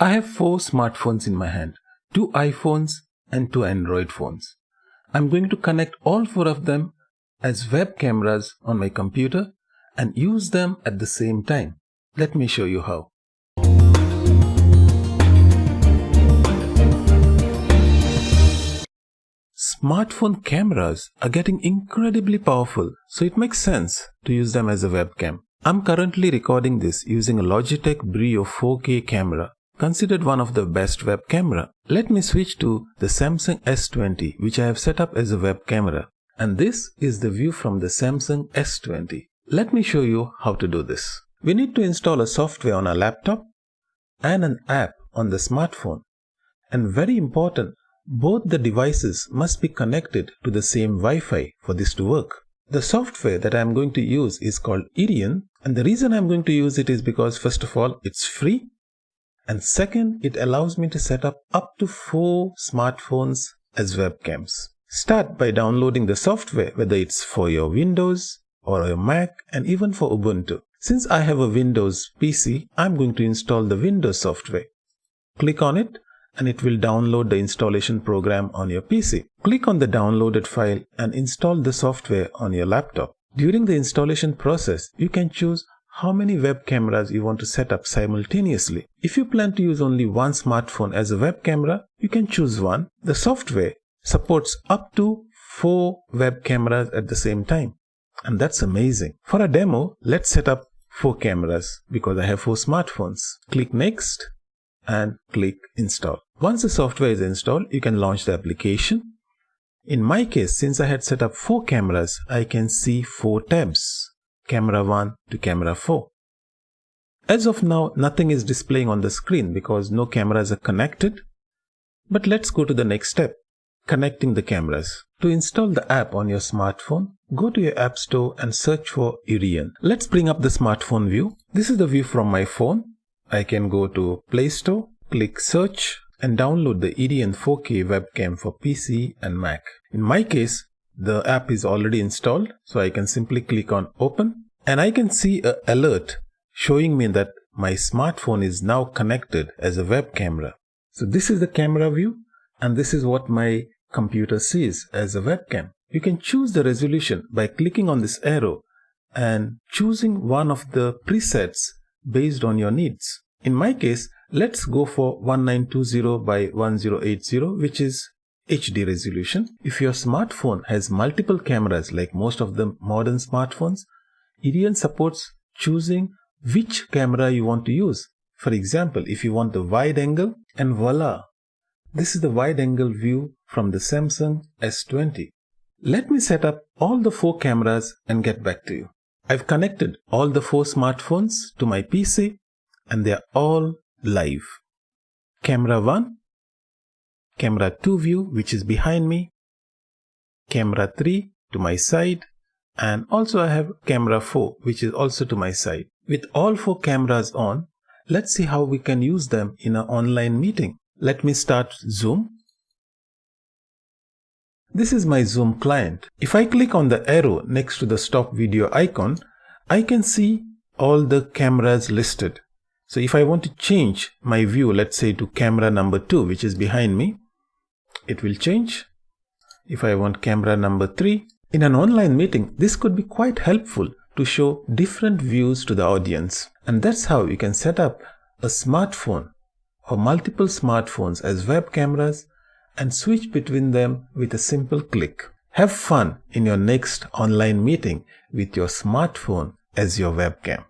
I have four smartphones in my hand, two iPhones and two Android phones. I'm going to connect all four of them as web cameras on my computer and use them at the same time. Let me show you how. Smartphone cameras are getting incredibly powerful, so it makes sense to use them as a webcam. I'm currently recording this using a Logitech Brio 4K camera, considered one of the best web camera. Let me switch to the Samsung S20, which I have set up as a web camera. And this is the view from the Samsung S20. Let me show you how to do this. We need to install a software on our laptop and an app on the smartphone. And very important, both the devices must be connected to the same Wi-Fi for this to work. The software that I am going to use is called Iriun and the reason I'm going to use it is because first of all it's free and second it allows me to set up up to four smartphones as webcams. Start by downloading the software whether it's for your Windows or your Mac and even for Ubuntu. Since I have a Windows PC, I'm going to install the Windows software. Click on it and it will download the installation program on your PC. Click on the downloaded file and install the software on your laptop. During the installation process, you can choose how many web cameras you want to set up simultaneously. If you plan to use only one smartphone as a web camera, you can choose one. The software supports up to four web cameras at the same time. And that's amazing. For a demo, let's set up four cameras because I have four smartphones. Click next and click install. Once the software is installed, you can launch the application. In my case, since I had set up four cameras, I can see four tabs, camera 1 to camera 4. As of now, nothing is displaying on the screen because no cameras are connected. But let's go to the next step, connecting the cameras. To install the app on your smartphone, go to your app store and search for Iriun. Let's bring up the smartphone view. This is the view from my phone. I can go to Play Store, click search and download the Iriun 4K webcam for PC and Mac. In my case, the app is already installed, so I can simply click on open and I can see a alert showing me that my smartphone is now connected as a web camera. So this is the camera view and this is what my computer sees as a webcam. You can choose the resolution by clicking on this arrow and choosing one of the presets based on your needs. In my case, let's go for 1920 by 1080 which is HD resolution. If your smartphone has multiple cameras like most of the modern smartphones, Iriun supports choosing which camera you want to use. For example, if you want the wide angle and voila, this is the wide angle view from the Samsung S20. Let me set up all the four cameras and get back to you. I've connected all the four smartphones to my PC and they're all live. Camera 1, camera 2 view which is behind me, camera 3 to my side and also I have camera 4 which is also to my side. With all four cameras on, let's see how we can use them in an online meeting. Let me start Zoom this is my Zoom client. If I click on the arrow next to the stop video icon, I can see all the cameras listed. So if I want to change my view, let's say to camera number 2, which is behind me, it will change. If I want camera number 3, in an online meeting, this could be quite helpful to show different views to the audience. And that's how you can set up a smartphone or multiple smartphones as web cameras and switch between them with a simple click. Have fun in your next online meeting with your smartphone as your webcam.